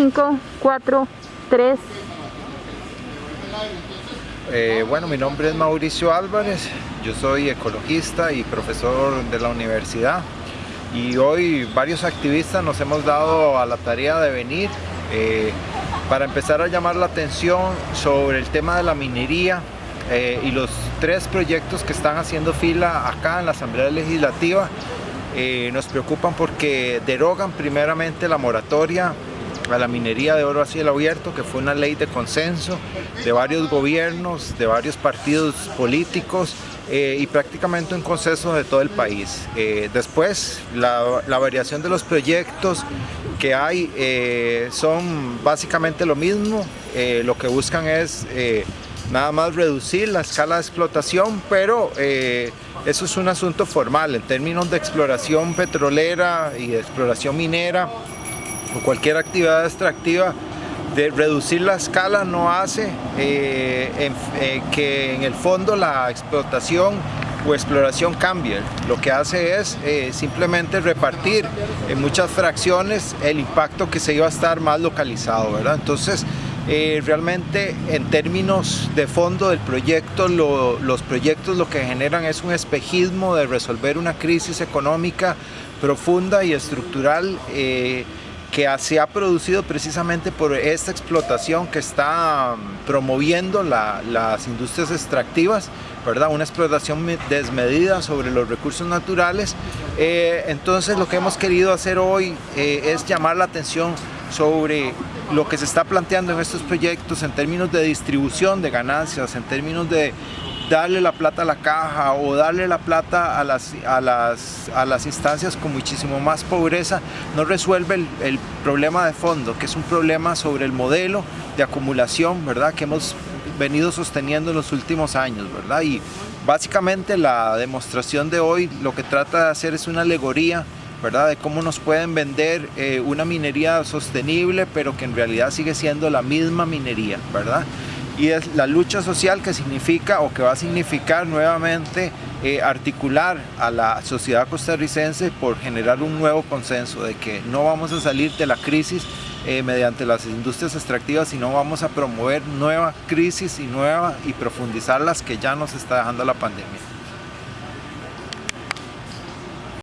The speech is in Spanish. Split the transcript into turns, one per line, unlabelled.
5, 4, 3.
bueno, mi nombre es Mauricio Álvarez, yo soy ecologista y profesor de la universidad y hoy varios activistas nos hemos dado a la tarea de venir eh, para empezar a llamar la atención sobre el tema de la minería eh, y los tres proyectos que están haciendo fila acá en la Asamblea Legislativa eh, nos preocupan porque derogan primeramente la moratoria a la minería de oro a cielo abierto, que fue una ley de consenso de varios gobiernos, de varios partidos políticos eh, y prácticamente un consenso de todo el país. Eh, después, la, variación de los proyectos que hay eh, son básicamente lo mismo, lo que buscan es nada más reducir la escala de explotación, pero eso es un asunto formal en términos de exploración petrolera y exploración minera o cualquier actividad extractiva de reducir la escala no hace eh, eh, que en el fondo la explotación o exploración cambie. Lo que hace es eh, simplemente repartir en muchas fracciones el impacto que se iba a estar más localizado. ¿verdad? Entonces, realmente en términos de fondo del proyecto, los proyectos lo que generan es un espejismo de resolver una crisis económica profunda y estructural que se ha producido precisamente por esta explotación que está um, promoviendo las industrias extractivas, ¿verdad? una explotación desmedida sobre los recursos naturales. Eh, entonces lo que hemos querido hacer hoy eh, es llamar la atención sobre lo que se está planteando en estos proyectos en términos de distribución de ganancias, en términos de darle la plata a la caja o darle la plata a las, a las, a las instancias con muchísimo más pobreza, no resuelve el, problema de fondo, que es un problema sobre el modelo de acumulación, ¿verdad? Que hemos venido sosteniendo en los últimos años, ¿verdad? Y básicamente la demostración de hoy lo que trata de hacer es una alegoría ¿verdad? de cómo nos pueden vender eh, una minería sostenible pero que en realidad sigue siendo la misma minería ¿verdad? Y es la lucha social que significa o que va a significar nuevamente eh, articular a la sociedad costarricense por generar un nuevo consenso de que no vamos a salir de la crisis eh, mediante las industrias extractivas, sino vamos a promover nueva crisis y nueva y profundizar las que ya nos está dejando la pandemia.